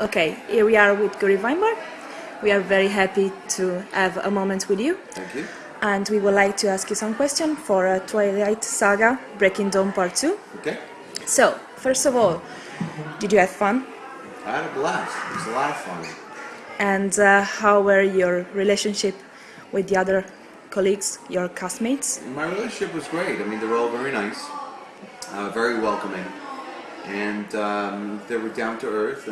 Okay, here we are with Guri Weinberg. We are very happy to have a moment with you. Thank you. And we would like to ask you some questions for uh, Twilight Saga Breaking Dawn Part 2. Okay. So, first of all, did you have fun? I had a blast. It was a lot of fun. And uh, how were your relationship with the other colleagues, your castmates? My relationship was great. I mean, they were all very nice, uh, very welcoming, and um, they were down to earth.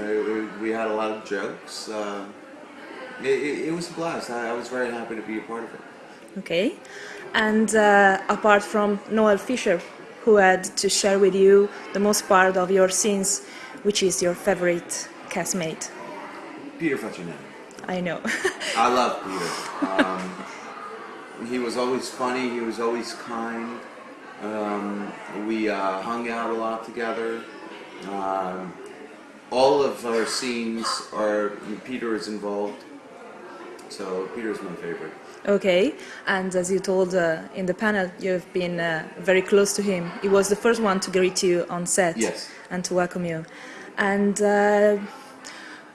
We had a lot of jokes. Uh, it, it, it was a blast. I, I was very happy to be a part of it. Okay. And uh, apart from Noel Fisher, who had to share with you the most part of your scenes, which is your favorite castmate? Peter Facinelli. I know. I love Peter. Um, he was always funny. He was always kind. Um, we uh, hung out a lot together. Um, all of our scenes are Peter is involved. So Peter is my favorite. Okay, and as you told uh, in the panel, you've been uh, very close to him. He was the first one to greet you on set Yes. and to welcome you. And uh,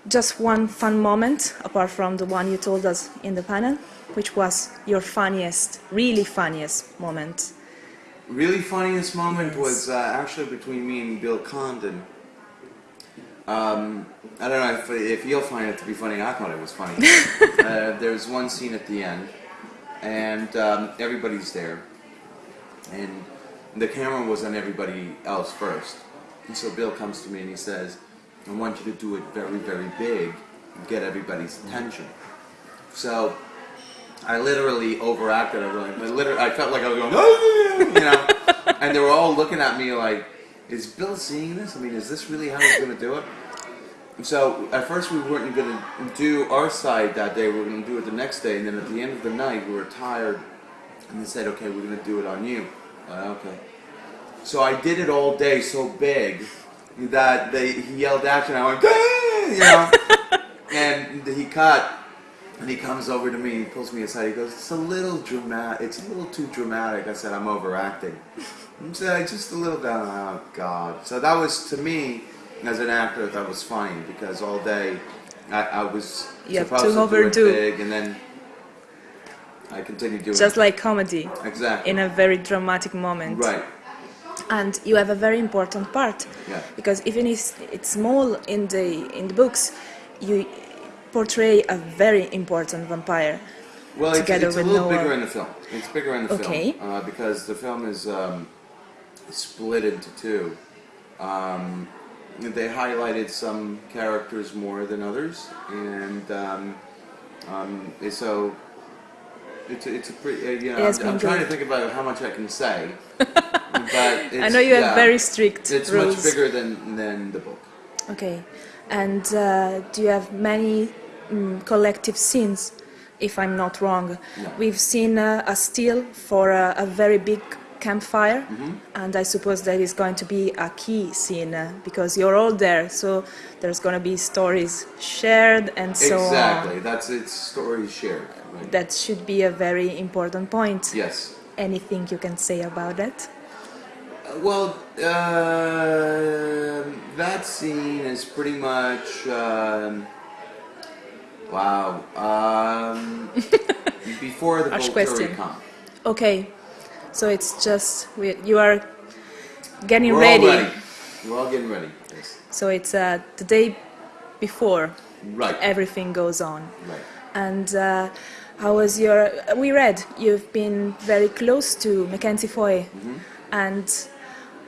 just one fun moment, apart from the one you told us in the panel, which was your funniest, really funniest moment. Really funniest moment was uh, actually between me and Bill Condon. Um, I don't know if, if you'll find it to be funny. I thought it was funny. uh, there's one scene at the end, and um, everybody's there, and the camera was on everybody else first. And so Bill comes to me and he says, "I want you to do it very, very big, and get everybody's attention." So I literally overacted. I, really, I, literally, I felt like I was going, "Ah," you know, and they were all looking at me like, "Is Bill seeing this? I mean, is this really how he's going to do it?" And so at first we weren't going to do our side that day. We were going to do it the next day, and then at the end of the night we were tired, and they said, "Okay, we're going to do it on you." Uh, okay. So I did it all day so big that they he yelled action. I went, "Ah," you know, and he cut. And he comes over to me, he pulls me aside, he goes, it's a little dramatic, it's a little too dramatic. I said, I'm overacting. I said, just a little bit, oh God. So that was, to me, as an actor, that was funny, because all day I, I was You supposed to to, do it big, and then I continued doing Just it. like comedy, Exactly. in a very dramatic moment. Right. and you have a very important part Yeah. because even if it's small in the in the books you portray a very important vampire Well, it's, together it's a with little Noel. bigger in the film. It's bigger in the Okay. film uh, because the film is um, split into two. Um, they highlighted some characters more than others, and um, um, so it's a, it's a pretty. Uh, you know, I'm, I'm trying to think about how much I can say, but it's, i know you have very strict It's rules much bigger than than the book. okay and uh, do you have many mm, collective scenes if i'm not wrong No. we've seen uh, a still for a, a very big campfire Mm-hmm. and i suppose that is going to be a key scene uh, because you're all there so there's going to be stories shared and so exactly. on Exactly, That's its story shared. Right? that should be a very important point yes. anything you can say about that Well, uh, that scene is pretty much. Um, wow. Um, before the Volturi question. come. okay so it's just we, you are getting We're ready. all ready. We're all getting ready. Yes. so it's uh, the day before Right. everything goes on right. and uh, how was your we read you've been very close to mackenzie foy and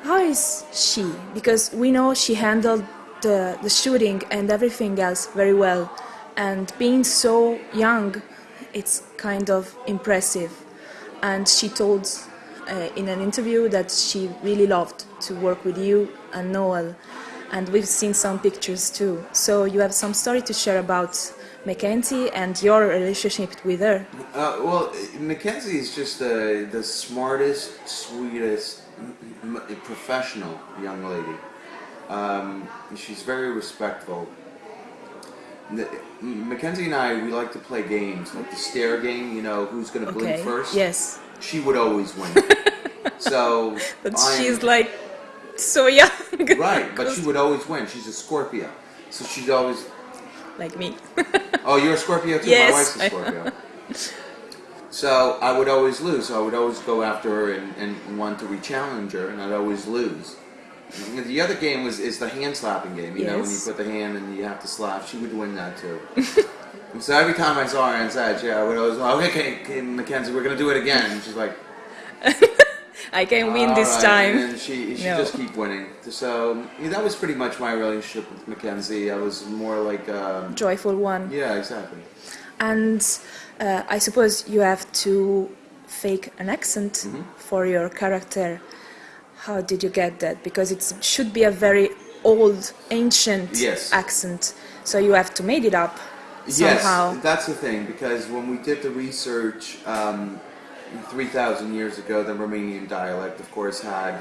how is she because we know she handled the, the shooting and everything else very well and being so young it's kind of impressive and she told uh, in an interview that she really loved to work with you and noel and we've seen some pictures too so you have some story to share about mackenzie and your relationship with her Uh, well, Mackenzie is just the the smartest, sweetest, professional young lady. Um, she's very respectful. Mackenzie and I, we like to play games, like the stare game. You know, who's going to okay blink first? yes She would always win. so but I'm- she's like so young right, but she would always win. She's a Scorpio, So she's always. like me. Oh, you're a Scorpio too. Yes, My wife's a Scorpio. so I would always lose. So I would always go after her and, and want to re-challenge her, and I'd always lose. The other game was is the hand slapping game. You know, when you put the hand and you have to slap. She would win that too. so every time I saw her stage, yeah, I would always, okay, okay, okay, Mackenzie, we're gonna do it again. And she's like, I can win "All this right," time. And she she No. just keep winning. So yeah, that was pretty much my relationship with Mackenzie. I was more like, um, Joyful one. yeah, exactly. And uh, I suppose you have to fake an accent Mm-hmm. for your character. How did you get that? Because it should be a very old, ancient Yes. accent. So you have to made it up somehow. Yes, that's the thing because when we did the research um, 3,000 years ago, the Romanian dialect, of course, had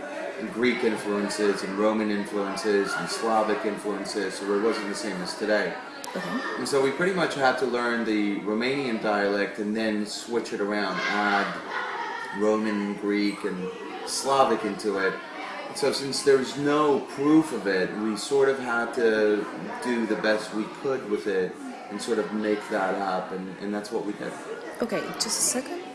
Greek influences and Roman influences and Slavic influences, so it wasn't the same as today. Okay. And so we pretty much had to learn the Romanian dialect and then switch it around, add Roman, Greek, and Slavic into it. So since there's no proof of it, we sort of had to do the best we could with it and sort of make that up, and, and that's what we did. Okay, just a second.